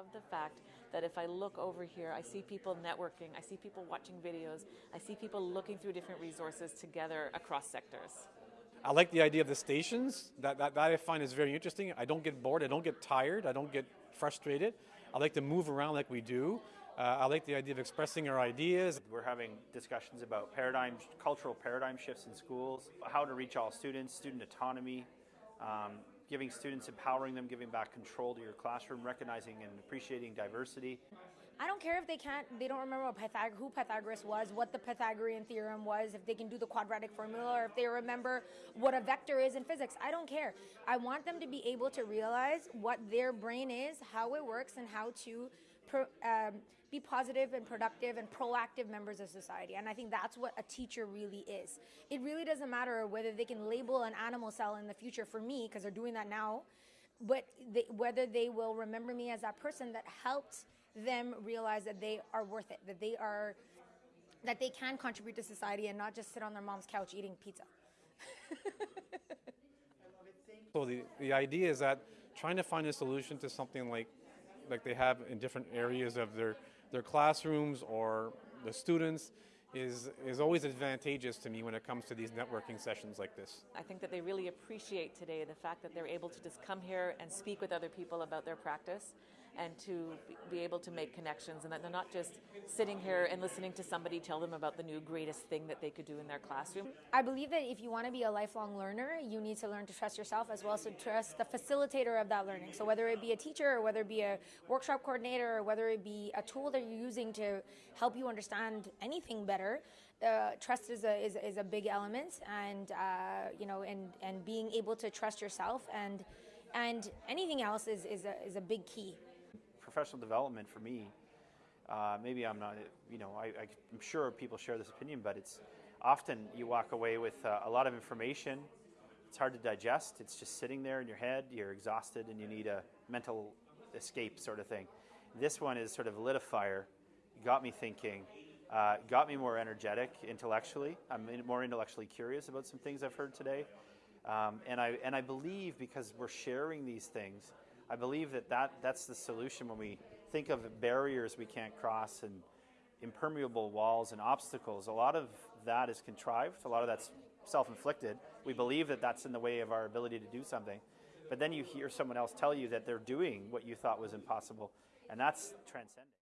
love the fact that if I look over here, I see people networking, I see people watching videos, I see people looking through different resources together across sectors. I like the idea of the stations. That, that, that I find is very interesting. I don't get bored, I don't get tired, I don't get frustrated. I like to move around like we do. Uh, I like the idea of expressing our ideas. We're having discussions about paradigm, cultural paradigm shifts in schools, how to reach all students, student autonomy, um, giving students, empowering them, giving back control to your classroom, recognizing and appreciating diversity. I don't care if they can't, they don't remember Pythag- who Pythagoras was, what the Pythagorean theorem was, if they can do the quadratic formula, or if they remember what a vector is in physics. I don't care. I want them to be able to realize what their brain is, how it works, and how to pro, um, be positive and productive and proactive members of society. And I think that's what a teacher really is. It really doesn't matter whether they can label an animal cell in the future for me, because they're doing that now, but they, whether they will remember me as that person that helped them realize that they are worth it, that they are, that they can contribute to society and not just sit on their mom's couch eating pizza. so the, the idea is that trying to find a solution to something like like they have in different areas of their, their classrooms or the students is, is always advantageous to me when it comes to these networking sessions like this. I think that they really appreciate today the fact that they're able to just come here and speak with other people about their practice and to be able to make connections and that they're not just sitting here and listening to somebody tell them about the new greatest thing that they could do in their classroom. I believe that if you want to be a lifelong learner, you need to learn to trust yourself as well as to trust the facilitator of that learning. So whether it be a teacher or whether it be a workshop coordinator or whether it be a tool that you're using to help you understand anything better, uh, trust is a, is, is a big element and, uh, you know, and, and being able to trust yourself and, and anything else is, is, a, is a big key professional development for me, uh, maybe I'm not, you know, I, am sure people share this opinion, but it's often you walk away with uh, a lot of information. It's hard to digest. It's just sitting there in your head. You're exhausted and you need a mental escape sort of thing. This one is sort of lit a fire, got me thinking, uh, got me more energetic intellectually. I'm more intellectually curious about some things I've heard today. Um, and, I, and I believe because we're sharing these things, I believe that, that that's the solution when we think of barriers we can't cross and impermeable walls and obstacles. A lot of that is contrived, a lot of that's self inflicted. We believe that that's in the way of our ability to do something. But then you hear someone else tell you that they're doing what you thought was impossible, and that's transcendent.